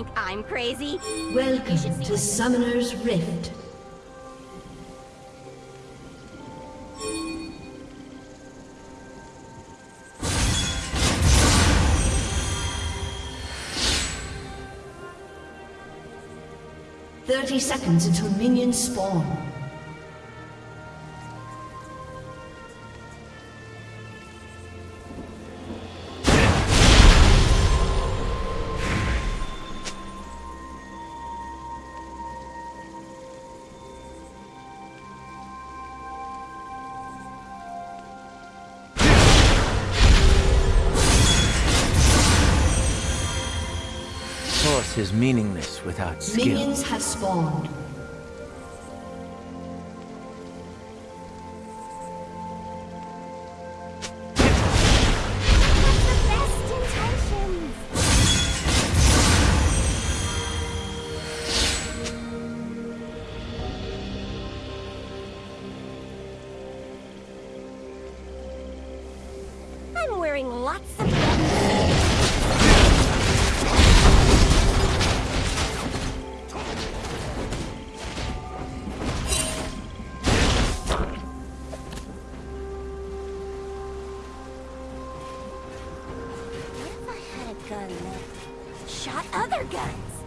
You think I'm crazy? Welcome to Summoner's Rift. Thirty seconds until minions spawn. Meaningless without skill. Minions have spawned. gun shot other guns.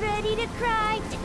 Really need a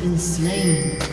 been slain.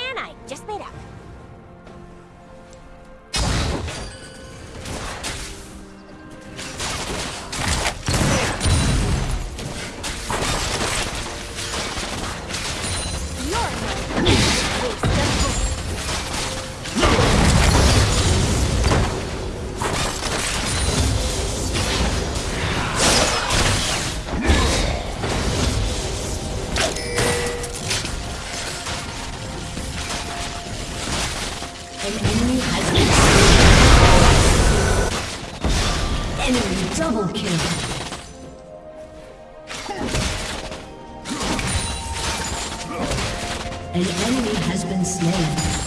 plan I just made up. An enemy has been slain.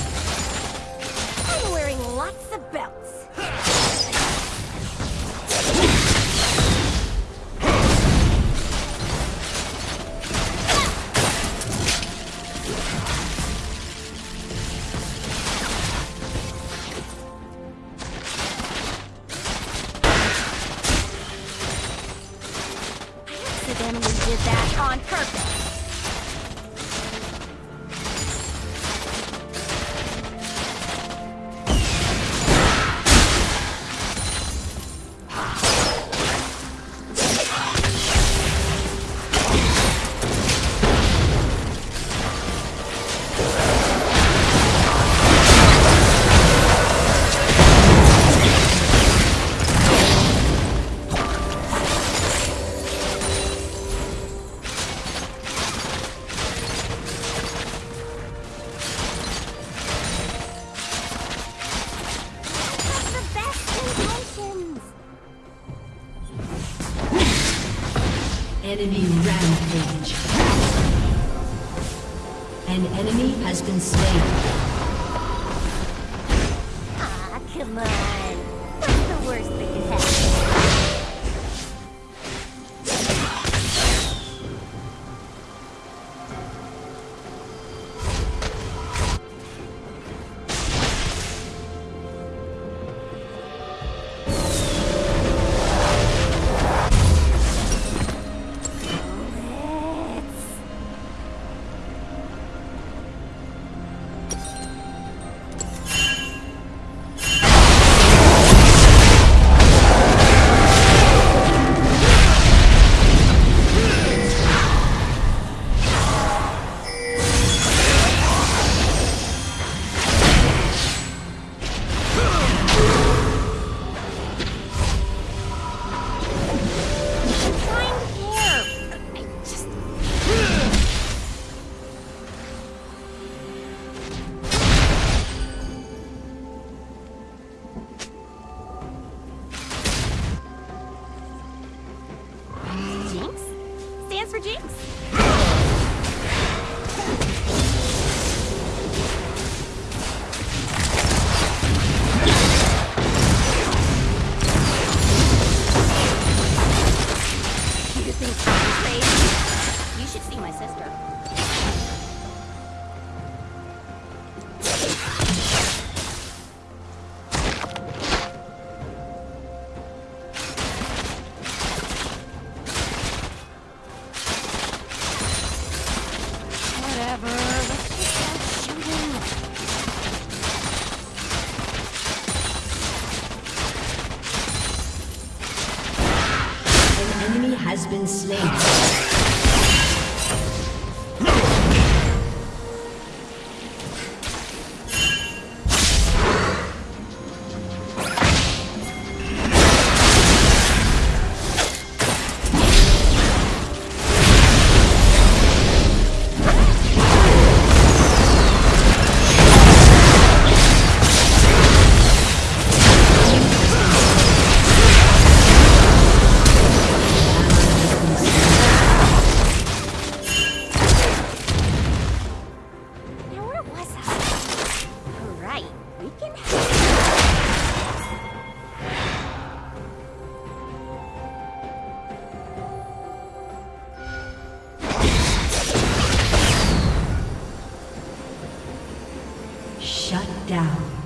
of mine. What's the worst thing? Should see my sister. Shut down.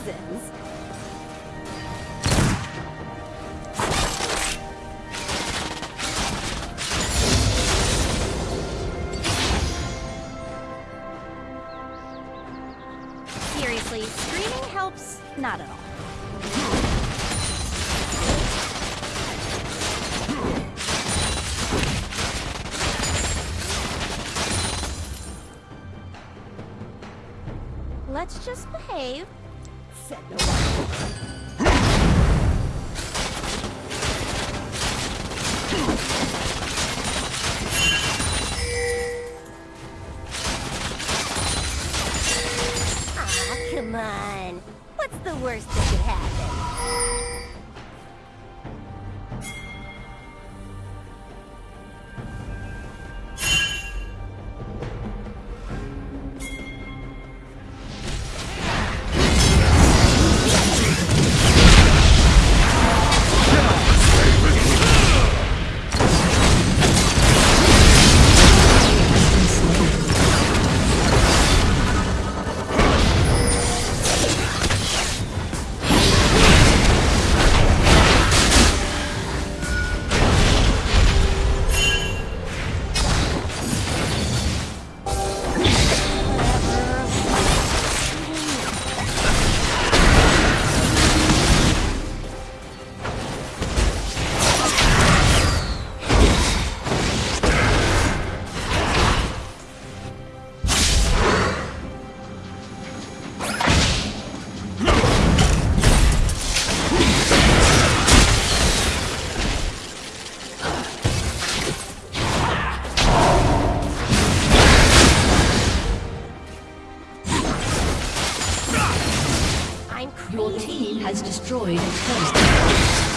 reasons. Seriously, screaming helps not at all. you has destroyed.